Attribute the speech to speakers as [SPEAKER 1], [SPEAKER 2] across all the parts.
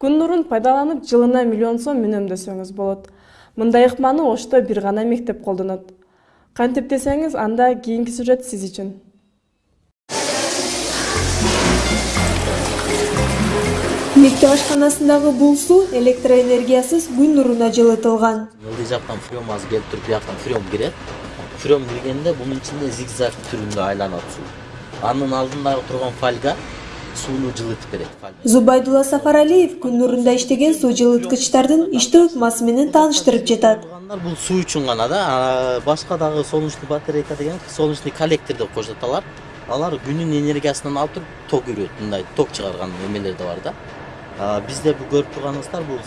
[SPEAKER 1] күн нурун пайдаланып жылына миллион сом үнөмдөсөңүз болот мындай ыкманы ошто бир гана мектеп колдонот кантип десеңиз анда кийинки сюжет сиз үчүн
[SPEAKER 2] мектеп ашканасындагы бул суу электроэнергиясыз күн нуруна жылытылган
[SPEAKER 3] ылдый жактан азыр келип туруп бияктан фрем кирет фрем киргенде бунун ичинде зигзаг түрүндө айланат суу анын алдындагы турган фольга сууну жылытып берет
[SPEAKER 2] зубайдулла сафаралиев күн нурунда иштеген суу жылыткычтардын иштөө ыкмасы менен тааныштырып жатат.
[SPEAKER 3] Бул суу үчүн гана да башка дагы солнечный батарейка деген солнечный коллектор деп коюшат алар алар күнүн энергиясынан алып туруп ток үрөт мындай ток чыгарган эмелер да бар да. Бизде көрүп турганыңыздар бул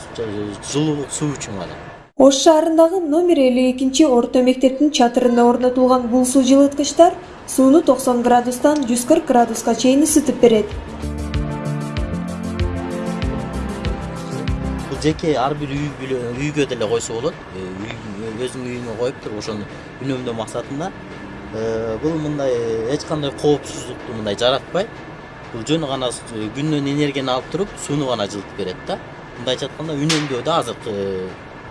[SPEAKER 3] жылуулук суу үчүн гана.
[SPEAKER 2] Ош шаарындагы номер элүү экинчи орто мектептин чатырында орнотулган бул суу жылыткычтар сууну токсон градустан жүз кырк градуска чейин ысытып берет.
[SPEAKER 3] Жеке ар бир үйгө деле койсо болот. Өзүңүн үйүңө коюп туруп ошону үнөмдөө максатында. Бул мындай эч кандай коопсуздукту мындай жаратпайт бул жөн гана күндөн энергияны алып туруп сууну гана жылытып берет да. Мындайча айтканда үнөмдөө да азыркы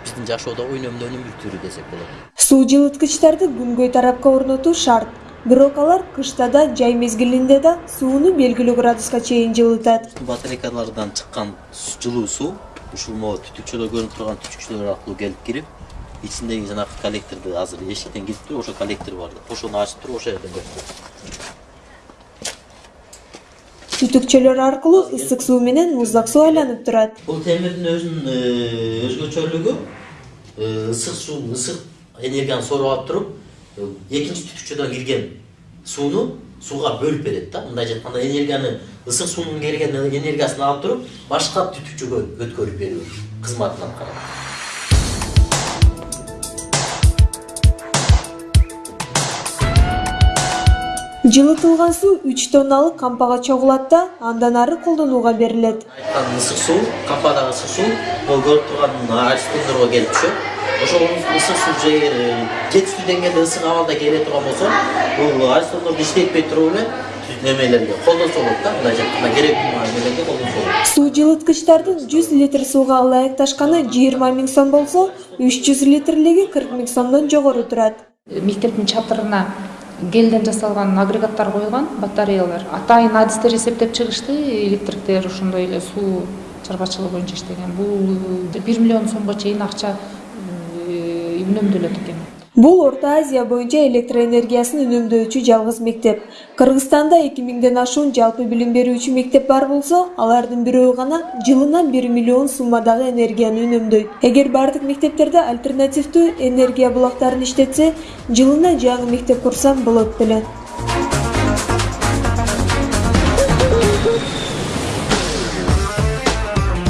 [SPEAKER 3] биздин жашоодогу үнөмдөөнүн бир түрү десек болот.
[SPEAKER 2] Суу жылыткычтарды күнгөй тарапка орнотуу шарт. Бирок алар кышта да жай мезгилинде да сууну белгилүү градуска чейин жылытат.
[SPEAKER 3] Батарейкалардан чыккан жылуу суу ушул могу түтүкчөдө көрүнүп турган түтүкчөлөр аркылуу келип кирип ичиндеги жанагы коллекторду азыр эшиктен кирип туруп ошо коллектор бар ошону ачып туруп ошол жерден
[SPEAKER 2] түтүкчөлөр аркылуу ысык суу менен муздак суу айланып турат
[SPEAKER 3] бул темирдин өзүнүн өзгөчөлүгү ысык суу ысык энергияны соруп алып туруп экинчи түтүкчөдөн кирген сууну сууга бөлүп берет да. Мындайча айтканда энергияны ысык суунун келген энергиясын алып туруп башка түтүкчөгө өткөрүп берүү кызматын аткарат
[SPEAKER 2] жылытылган суу үч тонналык кампага чогулат да андан ары колдонууга берилет
[SPEAKER 3] айткан ысык суу кампадагы ысык суу могу көрүп турган аристомдорго келип түшөт жетиштүү деңгээлде ысык абалда келе турган болсо бул аристомдорду иштетпей туруп эле немелерге колдонсо болот да мындайча айтканда керектүү болот
[SPEAKER 2] суу жылыткычтардын жүз литр сууга ылайыкташканы жыйырма миң сом болсо үч жүз литрлиги кырк миң сомдон жогору турат
[SPEAKER 4] мектептин чатырына гелден жасалган агрегаттар коюлган батареялар. Атайын адистер эсептеп чыгышты электриктер ошондой эле суу чарбачылыгы боюнча иштеген. Бул бир миллион сомго чейин акча үнөмдөлөт экен.
[SPEAKER 2] Бул орто азия боюнча электр энергиясын үнөмдөөчү жалгыз мектеп. Кыргызстанда эки миңден ашуун жалпы билим берүүчү мектеп бар болсо алардын бирөө гана жылына бир миллион суммадагы энергияны үнөмдөйт. Эгер баардык мектептерде альтернативдүү энергия булактарын иштетсе жылына жаңы мектеп курсам болот беле.